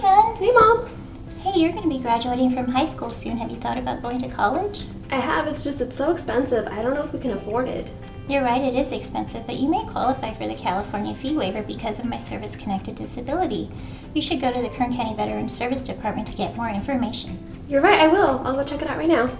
hon. Hey, Mom. Hey, you're going to be graduating from high school soon. Have you thought about going to college? I have. It's just, it's so expensive. I don't know if we can afford it. You're right, it is expensive, but you may qualify for the California fee waiver because of my service connected disability. You should go to the Kern County Veterans Service Department to get more information. You're right, I will. I'll go check it out right now.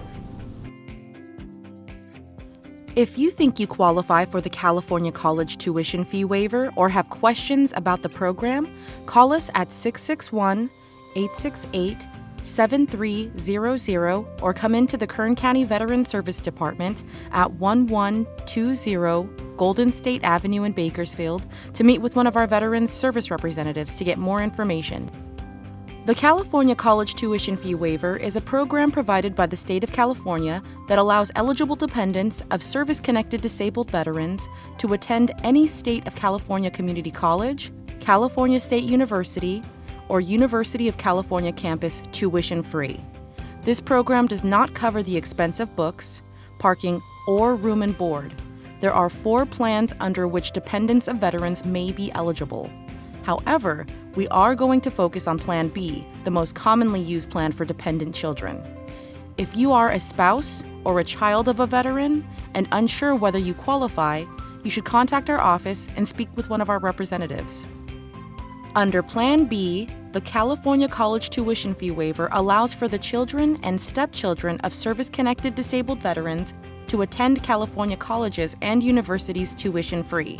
If you think you qualify for the California College Tuition Fee Waiver or have questions about the program, call us at 661 868 7300 or come into the Kern County Veteran Service Department at 1120 Golden State Avenue in Bakersfield to meet with one of our Veterans Service representatives to get more information. The California College Tuition Fee Waiver is a program provided by the state of California that allows eligible dependents of service connected disabled veterans to attend any state of California community college, California State University, or University of California campus tuition free. This program does not cover the expense of books, parking, or room and board. There are four plans under which dependents of veterans may be eligible. However, we are going to focus on Plan B, the most commonly used plan for dependent children. If you are a spouse or a child of a veteran and unsure whether you qualify, you should contact our office and speak with one of our representatives. Under Plan B, the California College Tuition Fee Waiver allows for the children and stepchildren of service connected disabled veterans to attend California colleges and universities tuition free.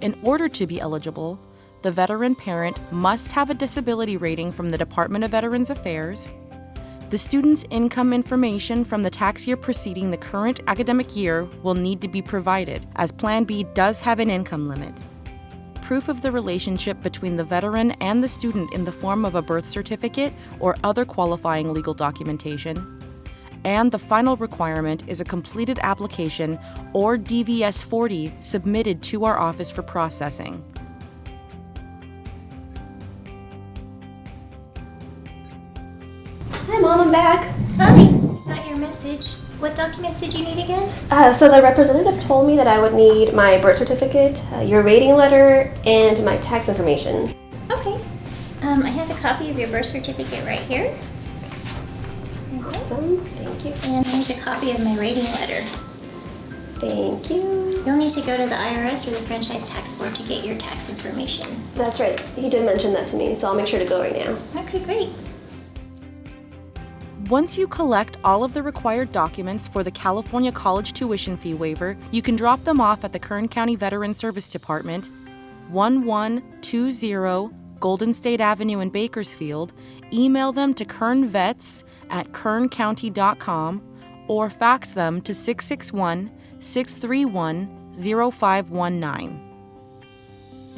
In order to be eligible, the veteran parent must have a disability rating from the Department of Veterans Affairs. The student's income information from the tax year preceding the current academic year will need to be provided, as Plan B does have an income limit. Proof of the relationship between the veteran and the student in the form of a birth certificate or other qualifying legal documentation. And the final requirement is a completed application or DVS 40 submitted to our office for processing. Hi, Mom, I'm back. Hi. Got your message. What documents did you need again? Uh, so the representative told me that I would need my birth certificate, uh, your rating letter, and my tax information. Okay. Um, I have a copy of your birth certificate right here. Awesome. Thank you. And here's a copy of my rating letter. Thank you. You'll need to go to the IRS or the Franchise Tax Board to get your tax information. That's right. He did mention that to me, so I'll make sure to go right now. Okay, great. Once you collect all of the required documents for the California College Tuition Fee Waiver, you can drop them off at the Kern County Veteran Service Department, 1120 Golden State Avenue in Bakersfield, email them to kernvets at kerncounty.com, or fax them to 661 631 0519.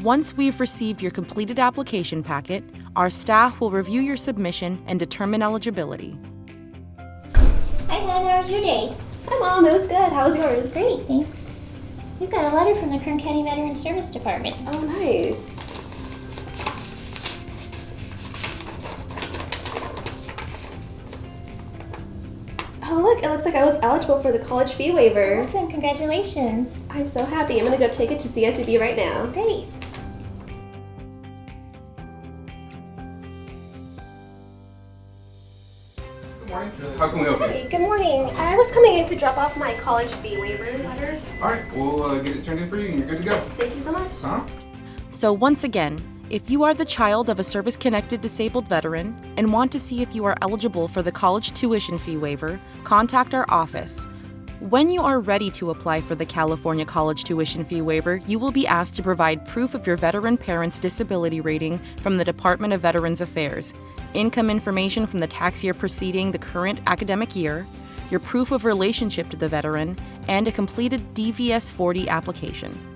Once we've received your completed application packet, our staff will review your submission and determine eligibility. How was your day? Hi, Mom. It was good. How was yours? Great, thanks. We've got a letter from the Kern County Veteran Service Department. Oh, nice. Oh, look, it looks like I was eligible for the college fee waiver. Awesome, congratulations. I'm so happy. I'm gonna go take it to CSCB right now. Great. Morning. How can we help you? Hey, good morning. I was coming in to drop off my college fee waiver letter. All right, we'll uh, get it turned in for you, and you're good to go. Thank you so much. Huh? So, once again, if you are the child of a service connected disabled veteran and want to see if you are eligible for the college tuition fee waiver, contact our office. When you are ready to apply for the California College Tuition Fee Waiver, you will be asked to provide proof of your veteran parent's disability rating from the Department of Veterans Affairs, income information from the tax year preceding the current academic year, your proof of relationship to the veteran, and a completed DVS 40 application.